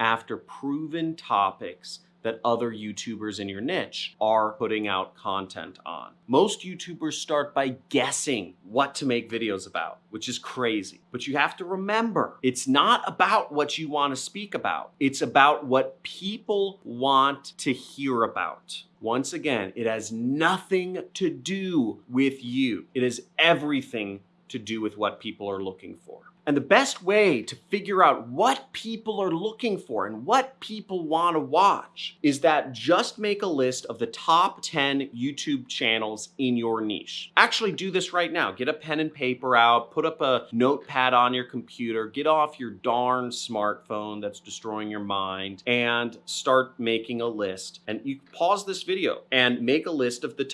after proven topics that other YouTubers in your niche are putting out content on. Most YouTubers start by guessing what to make videos about, which is crazy. But you have to remember, it's not about what you want to speak about. It's about what people want to hear about. Once again, it has nothing to do with you. It has everything to do with what people are looking for. And the best way to figure out what people are looking for and what people want to watch is that just make a list of the top 10 YouTube channels in your niche. Actually do this right now. Get a pen and paper out, put up a notepad on your computer, get off your darn smartphone that's destroying your mind and start making a list. And you pause this video and make a list of the top